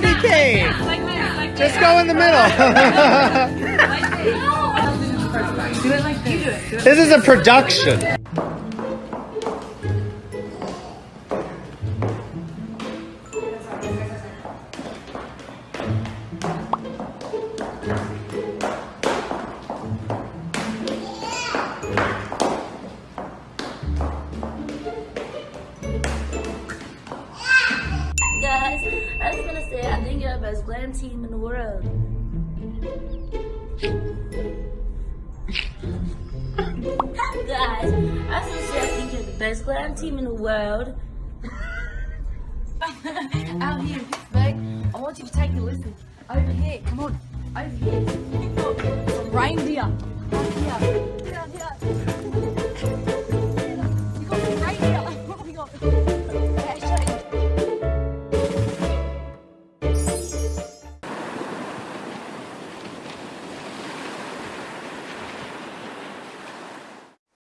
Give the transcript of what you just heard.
candy cane. Just go in the middle. This is a production. I just to say I think you're the best glam team in the world. Guys, I just say I think you're the best glam team in the world. Out here, Vic. I want you to take a listen. Over here, come on. Over here. Reindeer. Down here.